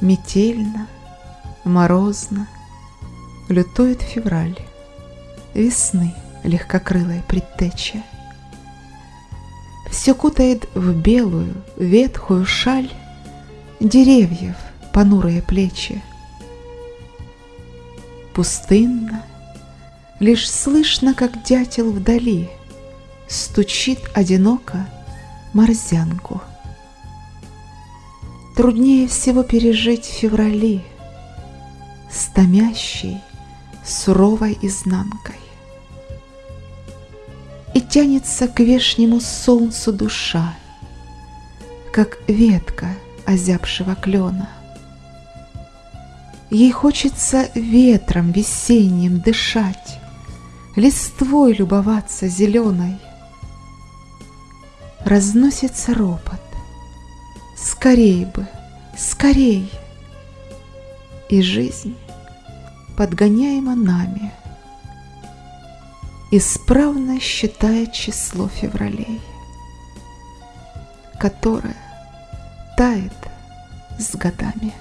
Метельно, морозно, лютует февраль, Весны легкокрылая предтеча. Все кутает в белую, ветхую шаль Деревьев понурые плечи. Пустынно, лишь слышно, как дятел вдали Стучит одиноко морзянку. Труднее всего пережить в феврали С томящей, суровой изнанкой. И тянется к вешнему солнцу душа, Как ветка озябшего клена. Ей хочется ветром весенним дышать, Листвой любоваться зеленой. Разносится ропот. Скорей бы, скорей! И жизнь подгоняема нами, Исправно считая число февралей, Которое тает с годами.